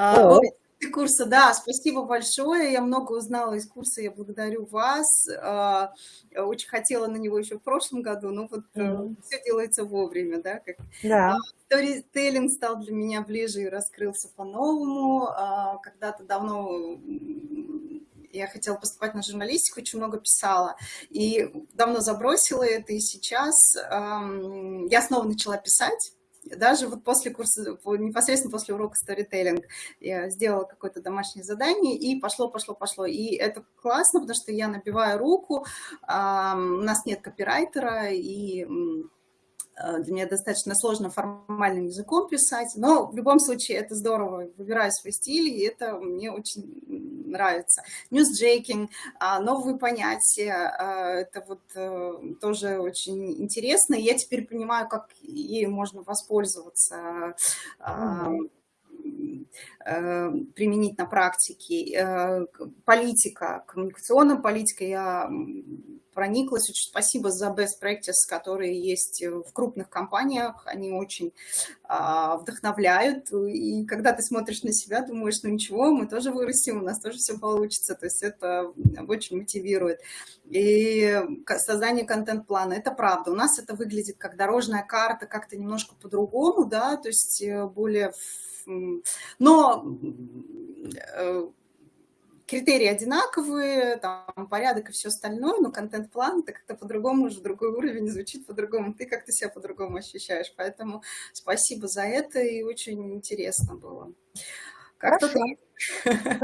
А, О. Курса, да, спасибо большое. Я много узнала из курса, я благодарю вас. А, очень хотела на него еще в прошлом году, но вот mm -hmm. все делается вовремя, да. Как... Да. Сторителлинг стал для меня ближе и раскрылся по-новому. Когда-то давно я хотела поступать на журналистику, очень много писала, и давно забросила это, и сейчас эм, я снова начала писать, даже вот после курса, непосредственно после урока сторителлинг, я сделала какое-то домашнее задание, и пошло, пошло, пошло. И это классно, потому что я набиваю руку, у нас нет копирайтера, и Э, для меня достаточно сложно формальным языком писать, но в любом случае это здорово, выбираю свой стиль, и это мне очень нравится. Newsjacking, а, новые понятия, а, это вот э, тоже очень интересно, и я теперь понимаю, как ею можно воспользоваться, mm -hmm применить на практике. Политика, коммуникационная политика, я прониклась. Очень спасибо за best practice, которые есть в крупных компаниях. Они очень а, вдохновляют. И когда ты смотришь на себя, думаешь, ну ничего, мы тоже вырастем, у нас тоже все получится. То есть это очень мотивирует. И создание контент-плана, это правда. У нас это выглядит как дорожная карта, как-то немножко по-другому, да, то есть э, более... Но э, критерии одинаковые, там порядок и все остальное, но контент-план это как-то по-другому уже другой уровень, звучит по-другому, ты как-то себя по-другому ощущаешь. Поэтому спасибо за это, и очень интересно было. Хорошо. Хорошо.